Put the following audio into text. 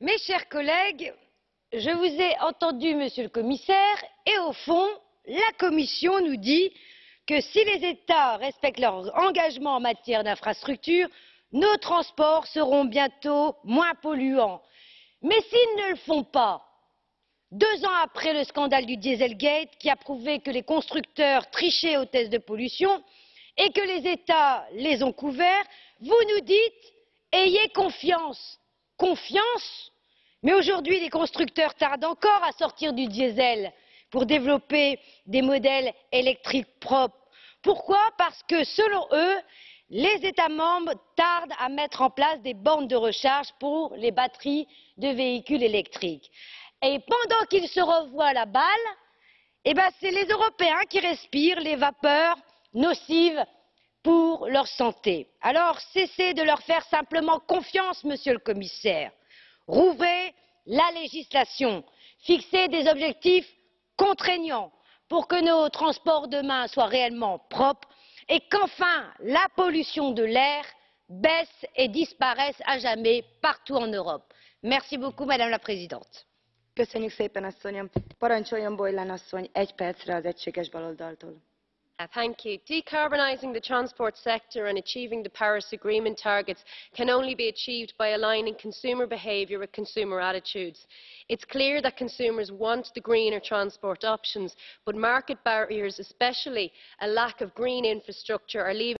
Mes chers collègues, je vous ai entendu, Monsieur le Commissaire, et au fond, la Commission nous dit que si les États respectent leurs engagements en matière d'infrastructures, nos transports seront bientôt moins polluants. Mais s'ils ne le font pas, deux ans après le scandale du Dieselgate, qui a prouvé que les constructeurs trichaient aux tests de pollution et que les États les ont couverts, vous nous dites ayez confiance. Confiance Mais aujourd'hui, les constructeurs tardent encore à sortir du diesel pour développer des modèles électriques propres. Pourquoi? Parce que, selon eux, les États membres tardent à mettre en place des bornes de recharge pour les batteries de véhicules électriques. Et pendant qu'ils se revoient la balle, eh ben, c'est les Européens qui respirent les vapeurs nocives pour leur santé. Alors cessez de leur faire simplement confiance, Monsieur le Commissaire. Rouvrez la législation, fixez des objectifs contraignants pour que nos transports demain soient réellement propres et qu'enfin la pollution de l'air baisse et disparaisse à jamais partout en Europe. Merci beaucoup, Madame la Présidente. Uh, thank you. decarbonising the transport sector and achieving the paris agreement targets can only be achieved by aligning consumer behaviour with consumer attitudes. it is clear that consumers want the greener transport options but market barriers especially a lack of green infrastructure are leaving